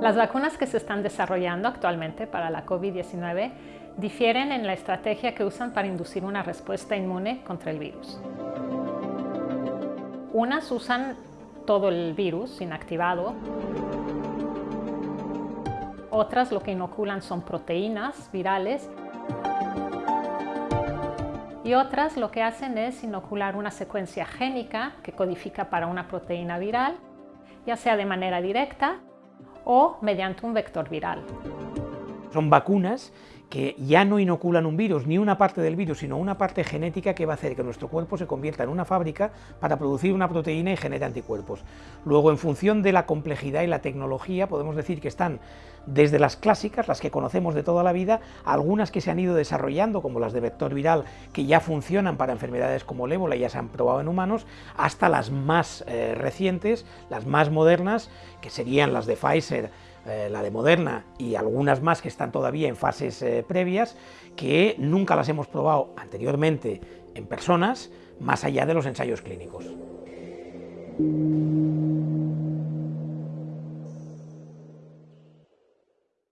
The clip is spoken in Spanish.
Las vacunas que se están desarrollando actualmente para la COVID-19 difieren en la estrategia que usan para inducir una respuesta inmune contra el virus. Unas usan todo el virus inactivado. Otras lo que inoculan son proteínas virales. Y otras lo que hacen es inocular una secuencia génica que codifica para una proteína viral, ya sea de manera directa o mediante un vector viral. Son vacunas que ya no inoculan un virus, ni una parte del virus, sino una parte genética que va a hacer que nuestro cuerpo se convierta en una fábrica para producir una proteína y genere anticuerpos. Luego, en función de la complejidad y la tecnología, podemos decir que están desde las clásicas, las que conocemos de toda la vida, algunas que se han ido desarrollando, como las de vector viral, que ya funcionan para enfermedades como el ébola y ya se han probado en humanos, hasta las más eh, recientes, las más modernas, que serían las de Pfizer, eh, la de Moderna y algunas más que están todavía en fases eh, previas, que nunca las hemos probado anteriormente en personas, más allá de los ensayos clínicos.